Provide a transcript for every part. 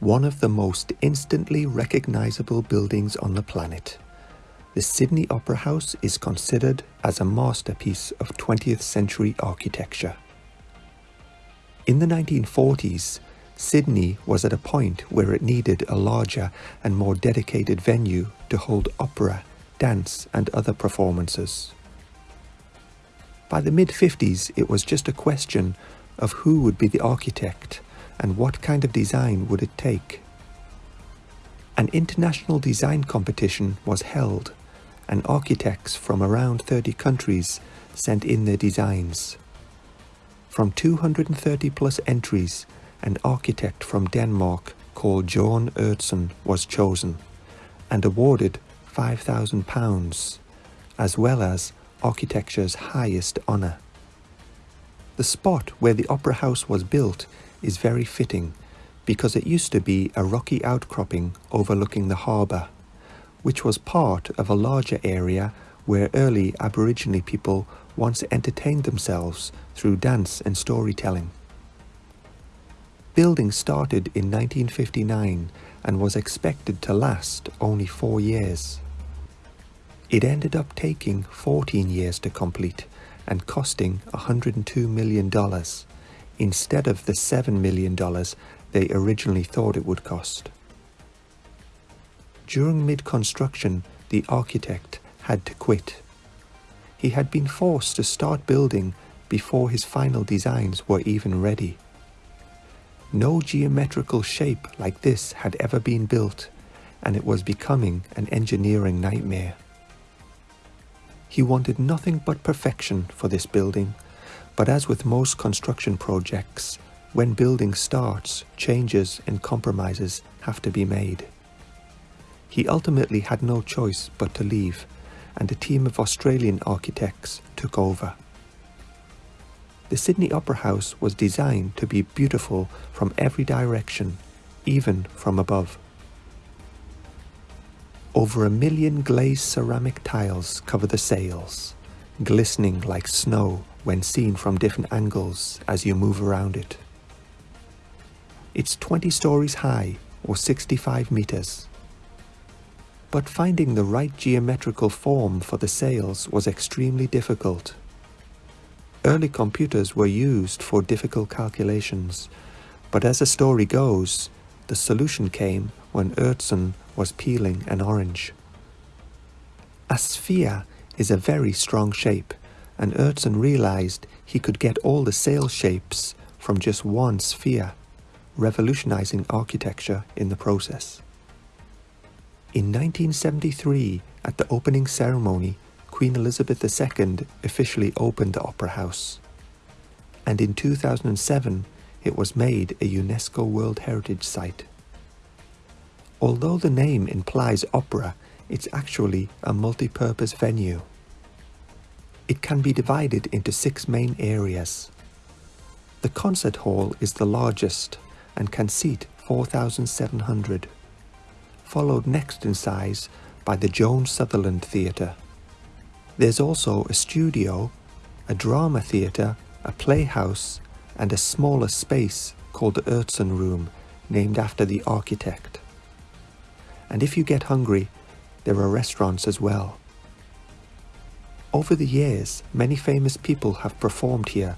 one of the most instantly recognizable buildings on the planet. The Sydney Opera House is considered as a masterpiece of 20th century architecture. In the 1940s, Sydney was at a point where it needed a larger and more dedicated venue to hold opera, dance and other performances. By the mid-50s it was just a question of who would be the architect and what kind of design would it take. An international design competition was held and architects from around 30 countries sent in their designs. From 230 plus entries, an architect from Denmark called Jorn Utzon was chosen and awarded £5,000, as well as architecture's highest honour. The spot where the opera house was built is very fitting because it used to be a rocky outcropping overlooking the harbour, which was part of a larger area where early Aboriginal people once entertained themselves through dance and storytelling. Building started in 1959 and was expected to last only four years. It ended up taking 14 years to complete and costing $102 million instead of the $7 million they originally thought it would cost. During mid-construction, the architect had to quit. He had been forced to start building before his final designs were even ready. No geometrical shape like this had ever been built, and it was becoming an engineering nightmare. He wanted nothing but perfection for this building, but as with most construction projects, when building starts, changes and compromises have to be made. He ultimately had no choice but to leave, and a team of Australian architects took over. The Sydney Opera House was designed to be beautiful from every direction, even from above. Over a million glazed ceramic tiles cover the sails, glistening like snow when seen from different angles as you move around it. It's 20 stories high or 65 meters. But finding the right geometrical form for the sails was extremely difficult. Early computers were used for difficult calculations, but as the story goes, the solution came when Utzon was peeling an orange. A sphere is a very strong shape, and Utzon realized he could get all the sail shapes from just one sphere, revolutionizing architecture in the process. In 1973, at the opening ceremony, Queen Elizabeth II officially opened the Opera House. And in 2007, it was made a UNESCO World Heritage Site. Although the name implies opera, it's actually a multi-purpose venue. It can be divided into six main areas. The concert hall is the largest and can seat 4,700, followed next in size by the Joan Sutherland Theatre. There's also a studio, a drama theatre, a playhouse and a smaller space called the Utzon Room named after the architect. And if you get hungry, there are restaurants as well. Over the years, many famous people have performed here,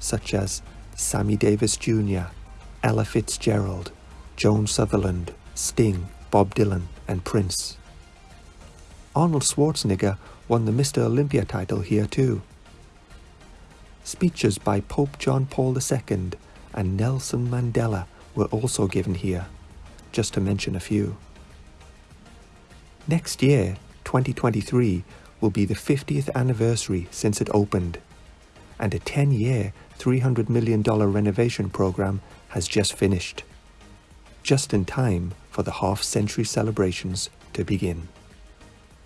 such as Sammy Davis Jr., Ella Fitzgerald, Joan Sutherland, Sting, Bob Dylan, and Prince. Arnold Schwarzenegger won the Mr. Olympia title here too. Speeches by Pope John Paul II and Nelson Mandela were also given here, just to mention a few. Next year, 2023, will be the 50th anniversary since it opened, and a 10-year, $300 million renovation program has just finished, just in time for the half-century celebrations to begin.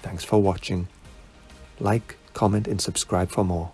Thanks for watching. Like, comment and subscribe for more.